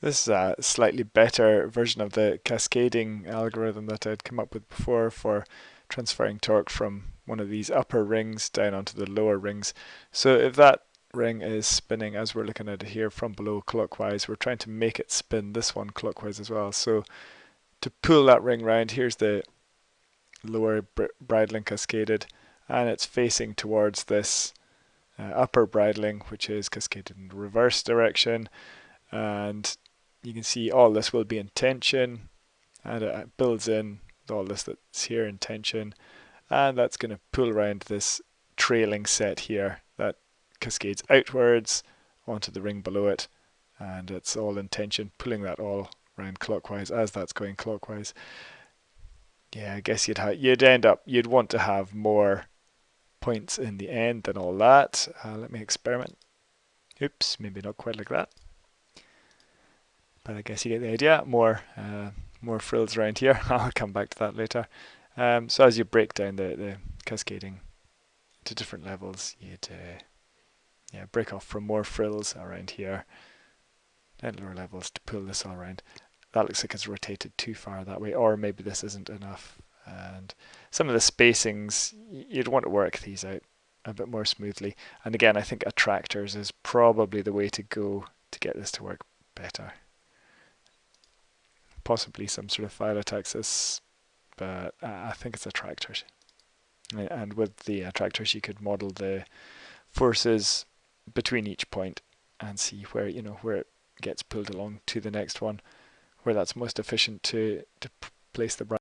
This is a slightly better version of the cascading algorithm that I'd come up with before for transferring torque from one of these upper rings down onto the lower rings. So if that ring is spinning as we're looking at it here from below clockwise, we're trying to make it spin this one clockwise as well. So to pull that ring round, here's the lower bridling cascaded and it's facing towards this uh, upper bridling which is cascaded in the reverse direction and you can see all this will be in tension and it builds in all this that's here in tension and that's going to pull around this trailing set here that cascades outwards onto the ring below it and it's all in tension pulling that all around clockwise as that's going clockwise. Yeah I guess you'd you'd end up you'd want to have more points in the end than all that. Uh, let me experiment. Oops maybe not quite like that but I guess you get the idea. More uh, more frills around here. I'll come back to that later. Um, so as you break down the, the cascading to different levels, you'd uh, yeah break off from more frills around here at lower levels to pull this all around. That looks like it's rotated too far that way, or maybe this isn't enough. And some of the spacings, you'd want to work these out a bit more smoothly. And again, I think attractors is probably the way to go to get this to work better possibly some sort of phyllotaxis, but uh, I think it's attractors. And with the uh, attractors, you could model the forces between each point and see where you know where it gets pulled along to the next one, where that's most efficient to to place the